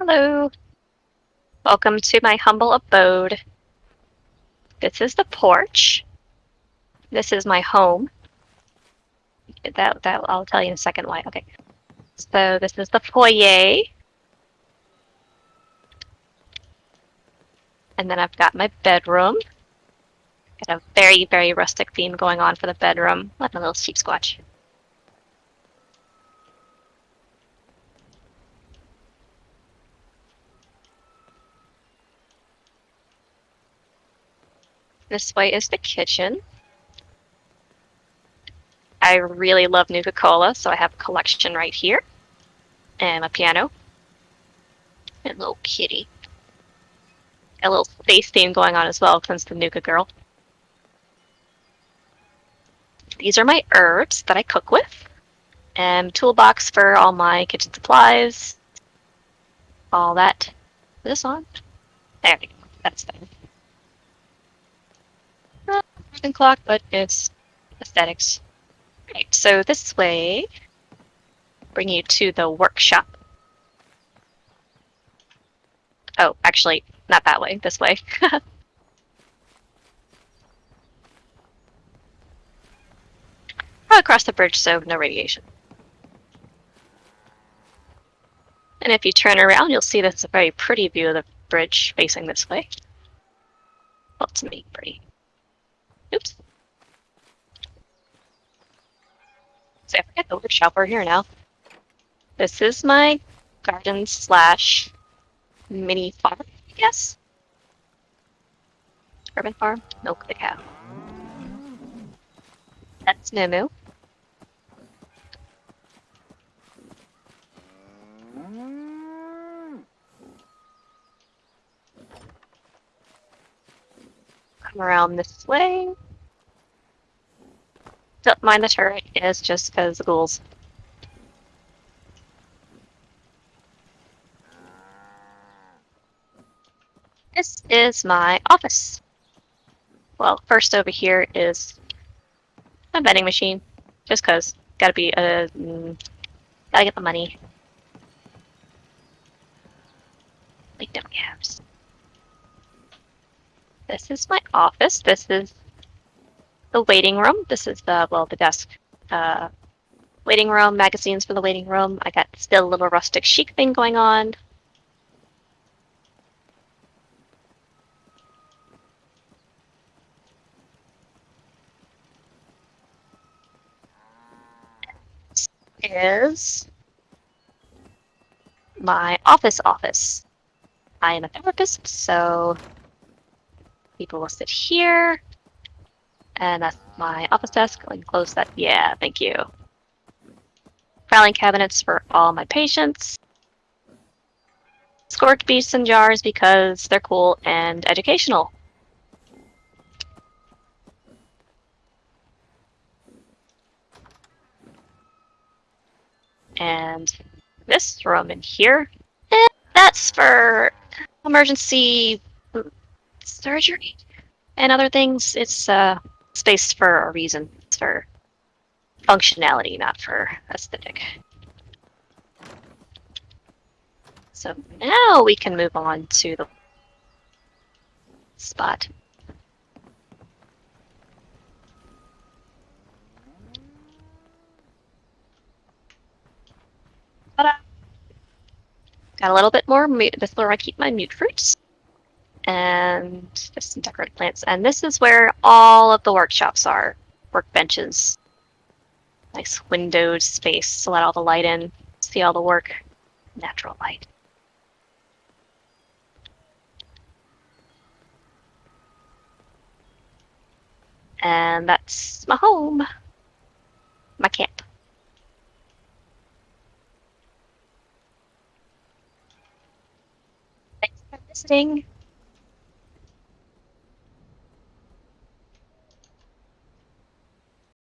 Hello. Welcome to my humble abode. This is the porch. This is my home. That, that I'll tell you in a second why. Okay. So this is the foyer. And then I've got my bedroom. Got a very, very rustic theme going on for the bedroom. Like my little Sheepsquatch. This way is the kitchen. I really love Nuka-Cola, so I have a collection right here. And a piano. And a little kitty. A little space theme going on as well, since the Nuka girl. These are my herbs that I cook with. And toolbox for all my kitchen supplies. All that. Is this on? There we go. That's fine clock, but it's aesthetics. Right, so this way, bring you to the workshop. Oh, actually, not that way, this way. across the bridge, so no radiation. And if you turn around, you'll see that's a very pretty view of the bridge facing this way. Well, to me, pretty. So I forget the workshop. We're here now. This is my garden slash mini farm, I guess. Urban farm. Milk the cow. That's Moo. come around this way. Don't mind the turret, it's just because the ghouls. This is my office. Well, first over here is a vending machine, just cause. Gotta be a, mm, gotta get the money. Like dumb cabs. This is my office. This is the waiting room. This is the, well, the desk. Uh, waiting room, magazines for the waiting room. I got still a little rustic chic thing going on. is my office office. I am a therapist, so people will sit here. And that's my office desk. I can close that. Yeah, thank you. Filing cabinets for all my patients. Scorchbeasts and jars because they're cool and educational. And this room in here, eh, that's for emergency surgery and other things. It's uh, spaced for a reason. It's for functionality, not for aesthetic. So now we can move on to the spot. Got a little bit more. This is where I keep my mutfruits and just some decorative plants. And this is where all of the workshops are, workbenches. Nice windowed space to let all the light in, see all the work, natural light. And that's my home, my camp. Thanks for visiting.